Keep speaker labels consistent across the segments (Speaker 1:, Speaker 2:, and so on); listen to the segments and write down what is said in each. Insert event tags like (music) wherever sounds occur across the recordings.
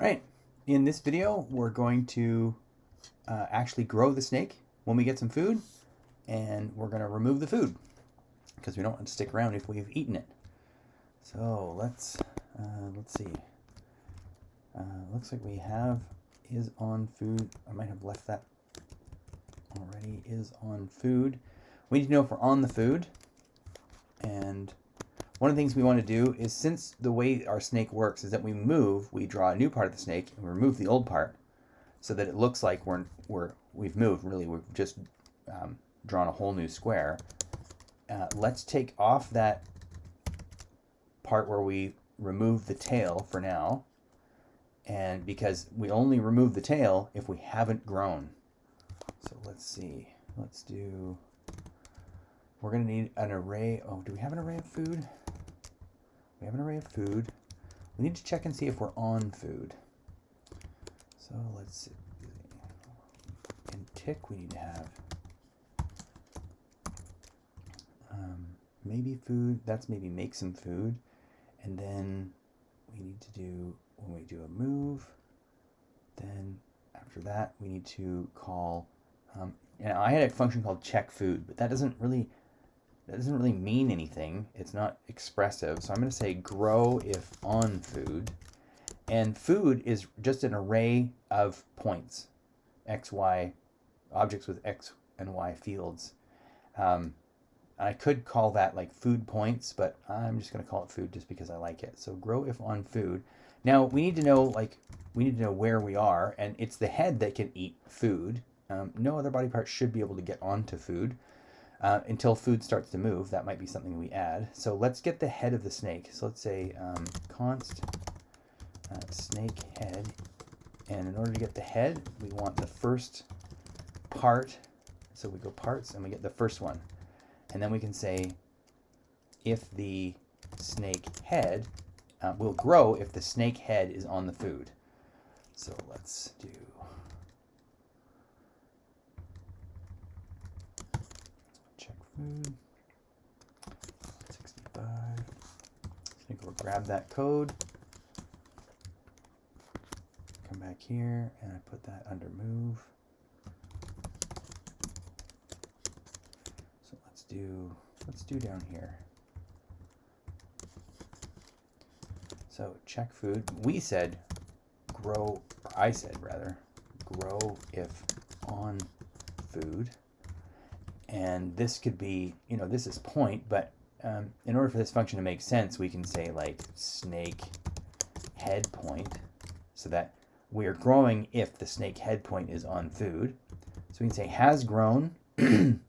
Speaker 1: All right, in this video, we're going to uh, actually grow the snake when we get some food, and we're going to remove the food because we don't want to stick around if we've eaten it. So let's uh, let's see. Uh, looks like we have is on food. I might have left that already. Is on food. We need to know if we're on the food, and one of the things we want to do is since the way our snake works is that we move, we draw a new part of the snake and remove the old part so that it looks like we're, we're, we've moved. Really, we've just um, drawn a whole new square. Uh, let's take off that part where we remove the tail for now. And because we only remove the tail if we haven't grown. So let's see. Let's do, we're going to need an array. Oh, do we have an array of food? We have an array of food. We need to check and see if we're on food. So let's see. In tick, we need to have um, maybe food. That's maybe make some food. And then we need to do, when we do a move, then after that, we need to call, um, and I had a function called check food, but that doesn't really that doesn't really mean anything. It's not expressive. So I'm going to say grow if on food. And food is just an array of points, x, y, objects with x and y fields. Um, I could call that like food points, but I'm just going to call it food just because I like it. So grow if on food. Now we need to know like we need to know where we are, and it's the head that can eat food. Um, no other body part should be able to get onto food uh, until food starts to move. That might be something we add. So let's get the head of the snake. So let's say um, const uh, snake head. And in order to get the head, we want the first part. So we go parts and we get the first one. And then we can say if the snake head uh, will grow if the snake head is on the food. So let's do food. 65. So go grab that code. Come back here and I put that under move. So let's do let's do down here. So check food. We said grow, I said rather, grow if on food and this could be, you know, this is point, but um, in order for this function to make sense, we can say like snake head point, so that we're growing if the snake head point is on food. So we can say has grown, (clears throat) and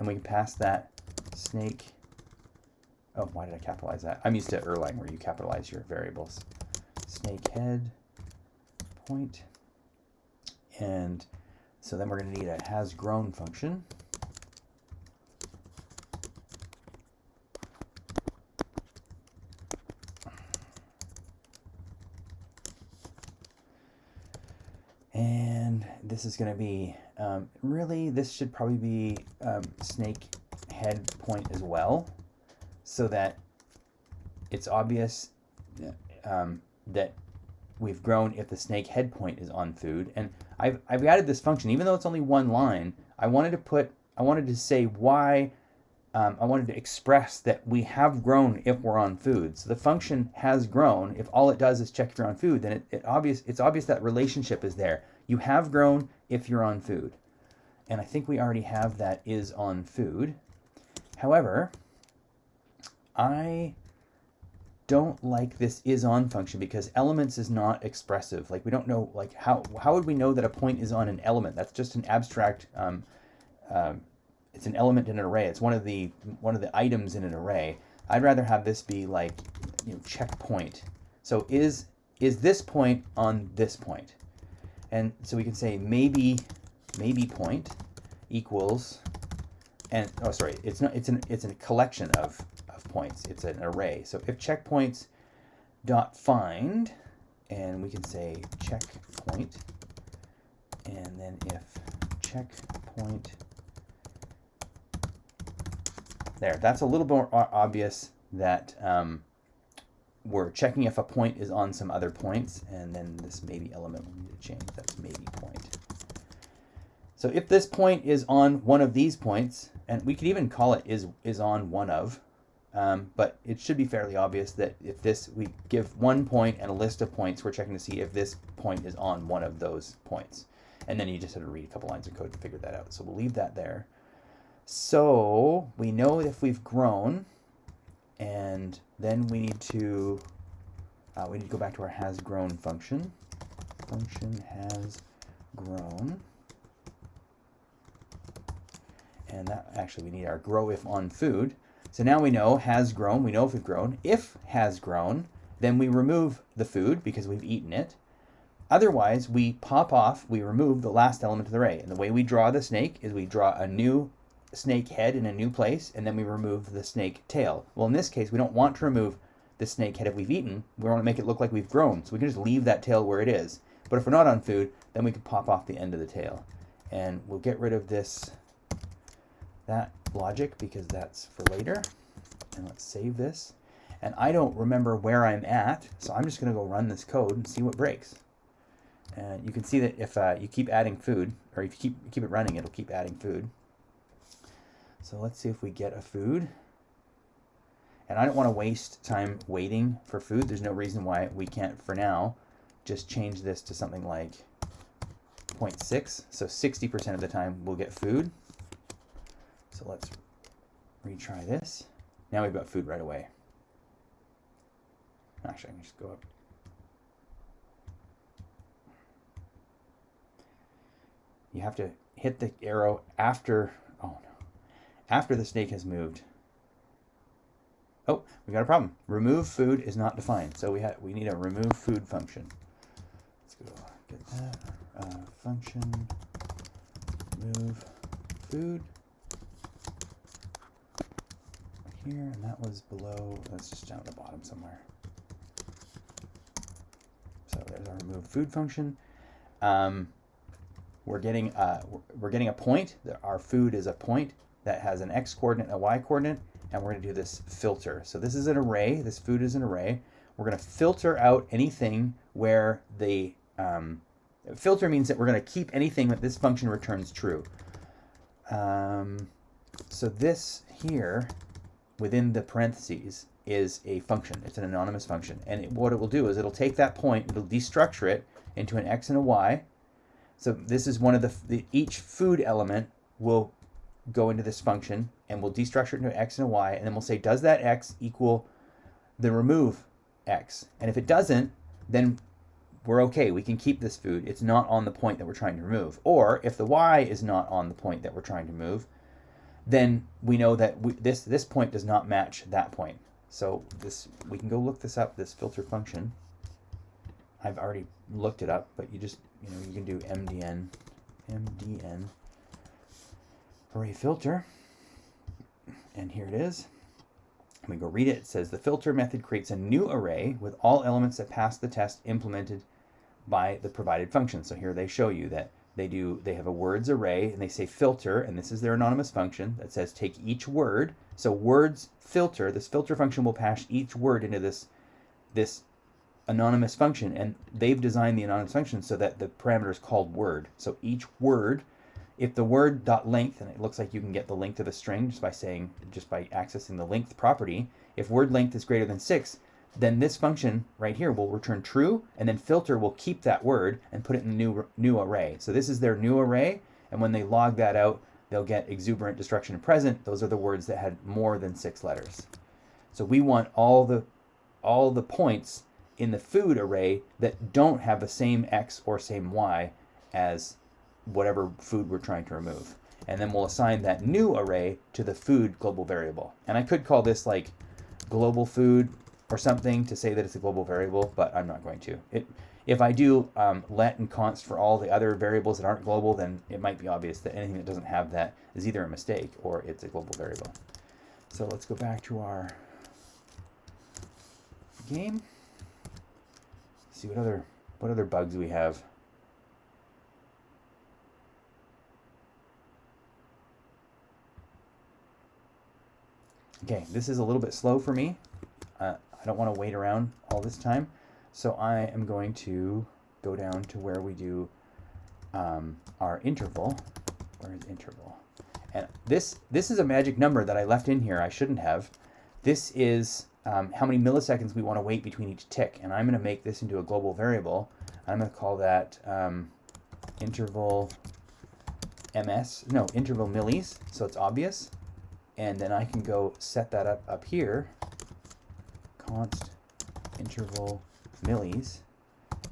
Speaker 1: we can pass that snake, oh, why did I capitalize that? I'm used to Erlang where you capitalize your variables. Snake head point, and so then we're going to need a has grown function. This is going to be, um, really, this should probably be um, snake head point as well, so that it's obvious um, that we've grown if the snake head point is on food. And I've, I've added this function, even though it's only one line, I wanted to put, I wanted to say why, um, I wanted to express that we have grown if we're on food. So the function has grown. If all it does is check if you're on food, then it, it obvious, it's obvious that relationship is there. You have grown if you're on food. And I think we already have that is on food. However, I don't like this is on function because elements is not expressive. Like we don't know, like how, how would we know that a point is on an element? That's just an abstract, um, uh, it's an element in an array. It's one of the, one of the items in an array. I'd rather have this be like, you know, checkpoint. So is, is this point on this point? And so we can say maybe maybe point equals and oh sorry it's not it's an it's a collection of of points. It's an array. So if checkpoints dot find and we can say checkpoint and then if checkpoint there that's a little more obvious that um, we're checking if a point is on some other points, and then this maybe element we need to change. That's maybe point. So if this point is on one of these points, and we could even call it is is on one of, um, but it should be fairly obvious that if this, we give one point and a list of points, we're checking to see if this point is on one of those points. And then you just have to read a couple lines of code to figure that out. So we'll leave that there. So we know if we've grown, and then we need to, uh, we need to go back to our has grown function. Function has grown. And that actually we need our grow if on food. So now we know has grown, we know if we've grown. If has grown, then we remove the food because we've eaten it. Otherwise, we pop off, we remove the last element of the array. And the way we draw the snake is we draw a new snake head in a new place, and then we remove the snake tail. Well, in this case, we don't want to remove the snake head if we've eaten. We want to make it look like we've grown. So we can just leave that tail where it is. But if we're not on food, then we can pop off the end of the tail. And we'll get rid of this, that logic because that's for later. And let's save this. And I don't remember where I'm at, so I'm just going to go run this code and see what breaks. And you can see that if uh, you keep adding food, or if you keep, keep it running, it'll keep adding food. So let's see if we get a food. And I don't want to waste time waiting for food. There's no reason why we can't, for now, just change this to something like 0.6. So 60% of the time we'll get food. So let's retry this. Now we've got food right away. Actually, I can just go up. You have to hit the arrow after, after the snake has moved. Oh, we got a problem. Remove food is not defined. So we we need a remove food function. Let's go get that. Uh, function remove food here, and that was below, that's just down at the bottom somewhere. So there's our remove food function. Um, we're getting uh, we're getting a point. Our food is a point that has an x coordinate and a y coordinate, and we're going to do this filter. So this is an array. This food is an array. We're going to filter out anything where the um, filter means that we're going to keep anything that this function returns true. Um, so this here within the parentheses is a function. It's an anonymous function. And it, what it will do is it'll take that point, it'll destructure it into an x and a y. So this is one of the, the each food element will go into this function and we'll destructure it into x and y and then we'll say does that x equal the remove x? And if it doesn't then we're okay. We can keep this food. It's not on the point that we're trying to remove. Or if the y is not on the point that we're trying to move then we know that we, this, this point does not match that point. So this we can go look this up, this filter function. I've already looked it up, but you just, you know, you can do mdn, mdn array filter. And here it is. we go read it. It says the filter method creates a new array with all elements that pass the test implemented by the provided function. So here they show you that they do they have a words array and they say filter and this is their anonymous function that says take each word so words filter this filter function will pass each word into this this anonymous function and they've designed the anonymous function so that the parameter is called word so each word if the word dot length and it looks like you can get the length of a string just by saying just by accessing the length property if word length is greater than six then this function right here will return true, and then filter will keep that word and put it in the new, new array. So this is their new array, and when they log that out, they'll get exuberant, destruction, and present. Those are the words that had more than six letters. So we want all the, all the points in the food array that don't have the same x or same y as whatever food we're trying to remove. And then we'll assign that new array to the food global variable. And I could call this like global food or something to say that it's a global variable, but I'm not going to. It, if I do um, let and const for all the other variables that aren't global, then it might be obvious that anything that doesn't have that is either a mistake or it's a global variable. So let's go back to our game. See what other what other bugs we have. Okay, this is a little bit slow for me. Uh, I don't want to wait around all this time. So I am going to go down to where we do um, our interval. Where is interval? And this, this is a magic number that I left in here. I shouldn't have. This is um, how many milliseconds we want to wait between each tick. And I'm going to make this into a global variable. I'm going to call that um, interval ms, no, interval millis, so it's obvious. And then I can go set that up up here, const interval millis,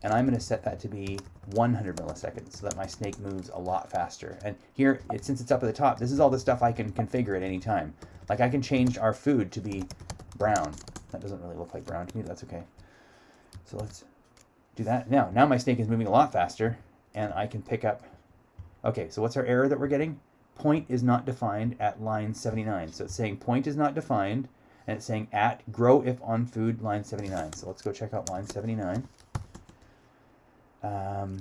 Speaker 1: and I'm going to set that to be 100 milliseconds so that my snake moves a lot faster. And here, it, since it's up at the top, this is all the stuff I can configure at any time. Like I can change our food to be brown. That doesn't really look like brown to me, that's okay. So let's do that. Now, now my snake is moving a lot faster, and I can pick up... Okay, so what's our error that we're getting? Point is not defined at line 79. So it's saying point is not defined, and it's saying at grow if on food line 79. So let's go check out line 79. Um,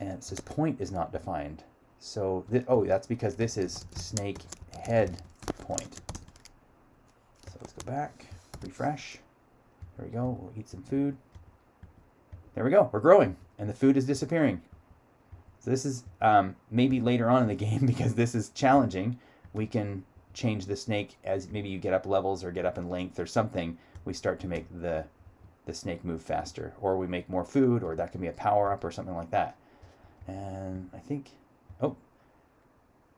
Speaker 1: and it says point is not defined. So, oh, that's because this is snake head point. So let's go back, refresh. There we go. We'll eat some food. There we go. We're growing, and the food is disappearing. So this is um, maybe later on in the (laughs) game because this is challenging. We can change the snake as maybe you get up levels or get up in length or something. We start to make the the snake move faster, or we make more food, or that can be a power up or something like that. And I think, oh,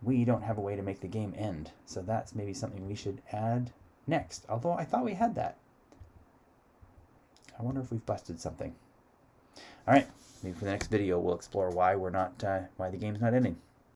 Speaker 1: we don't have a way to make the game end. So that's maybe something we should add next. Although I thought we had that. I wonder if we've busted something. All right, maybe for the next video we'll explore why we're not, uh, why the game's not ending.